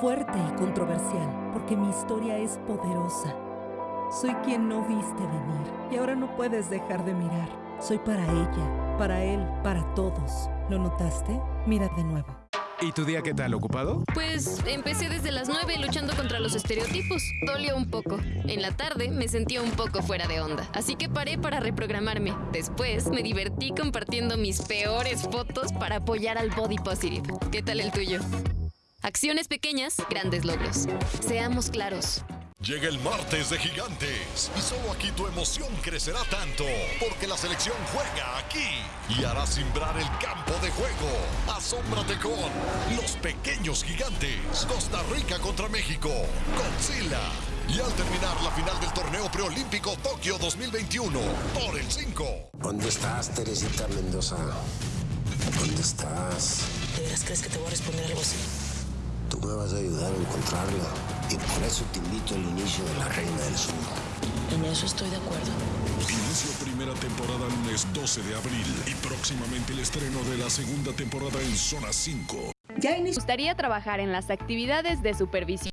fuerte y controversial, porque mi historia es poderosa. Soy quien no viste venir y ahora no puedes dejar de mirar. Soy para ella, para él, para todos. ¿Lo notaste? Mira de nuevo. ¿Y tu día qué tal? ¿Ocupado? Pues empecé desde las 9 luchando contra los estereotipos. Dolió un poco. En la tarde me sentía un poco fuera de onda, así que paré para reprogramarme. Después me divertí compartiendo mis peores fotos para apoyar al body positive. ¿Qué tal el tuyo? Acciones pequeñas, grandes logros. Seamos claros. Llega el martes de gigantes y solo aquí tu emoción crecerá tanto porque la selección juega aquí y hará simbrar el campo de juego. Asómbrate con los pequeños gigantes. Costa Rica contra México. Godzilla. Y al terminar la final del torneo preolímpico Tokio 2021 por el 5. ¿Dónde estás, Teresita Mendoza? ¿Dónde estás? ¿De veras crees que te voy a responder algo así? Tú me vas a ayudar a encontrarla. Y por eso te invito al inicio de la Reina del Sur. En eso estoy de acuerdo. Inicio primera temporada lunes 12 de abril y próximamente el estreno de la segunda temporada en Zona 5. Me gustaría trabajar en las actividades de supervisión.